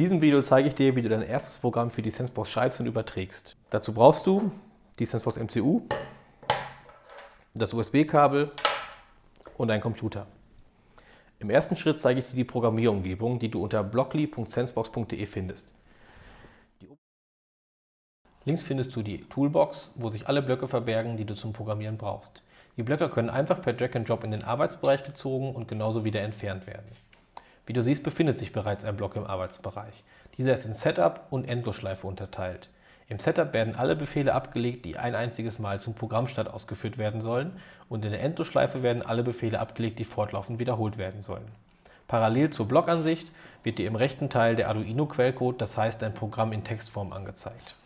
diesem Video zeige ich dir, wie du dein erstes Programm für die Sensebox schaltest und überträgst. Dazu brauchst du die Sensebox MCU, das USB-Kabel und einen Computer. Im ersten Schritt zeige ich dir die Programmierumgebung, die du unter blockly.sensebox.de findest. Links findest du die Toolbox, wo sich alle Blöcke verbergen, die du zum Programmieren brauchst. Die Blöcke können einfach per Drag and Drop in den Arbeitsbereich gezogen und genauso wieder entfernt werden. Wie du siehst, befindet sich bereits ein Block im Arbeitsbereich. Dieser ist in Setup und Endlosschleife unterteilt. Im Setup werden alle Befehle abgelegt, die ein einziges Mal zum Programmstart ausgeführt werden sollen und in der Endlosschleife werden alle Befehle abgelegt, die fortlaufend wiederholt werden sollen. Parallel zur Blockansicht wird dir im rechten Teil der Arduino-Quellcode, das heißt dein Programm in Textform angezeigt.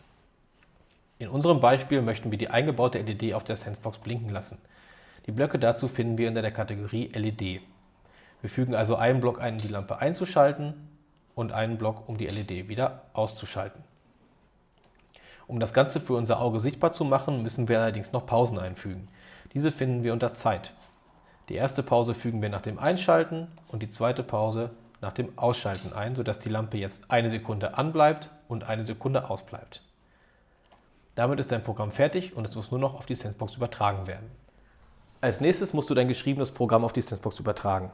In unserem Beispiel möchten wir die eingebaute LED auf der Sensebox blinken lassen. Die Blöcke dazu finden wir unter der Kategorie LED. Wir fügen also einen Block ein, um die Lampe einzuschalten und einen Block, um die LED wieder auszuschalten. Um das Ganze für unser Auge sichtbar zu machen, müssen wir allerdings noch Pausen einfügen. Diese finden wir unter Zeit. Die erste Pause fügen wir nach dem Einschalten und die zweite Pause nach dem Ausschalten ein, sodass die Lampe jetzt eine Sekunde anbleibt und eine Sekunde ausbleibt. Damit ist dein Programm fertig und es muss nur noch auf die Sensebox übertragen werden. Als nächstes musst du dein geschriebenes Programm auf die Sensebox übertragen.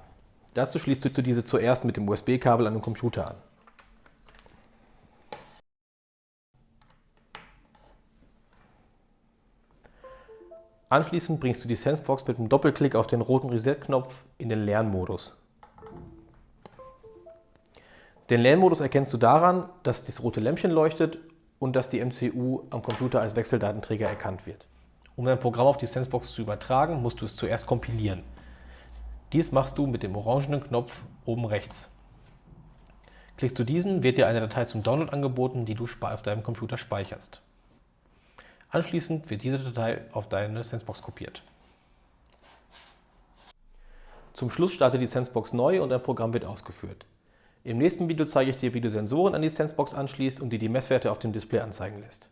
Dazu schließt du diese zuerst mit dem USB-Kabel an den Computer an. Anschließend bringst du die SenseBox mit einem Doppelklick auf den roten Reset-Knopf in den Lernmodus. Den Lernmodus erkennst du daran, dass das rote Lämpchen leuchtet und dass die MCU am Computer als Wechseldatenträger erkannt wird. Um dein Programm auf die SenseBox zu übertragen, musst du es zuerst kompilieren. Dies machst du mit dem orangenen Knopf oben rechts. Klickst du diesen, wird dir eine Datei zum Download angeboten, die du auf deinem Computer speicherst. Anschließend wird diese Datei auf deine Sensebox kopiert. Zum Schluss startet die Sensebox neu und dein Programm wird ausgeführt. Im nächsten Video zeige ich dir, wie du Sensoren an die Sensebox anschließt und dir die Messwerte auf dem Display anzeigen lässt.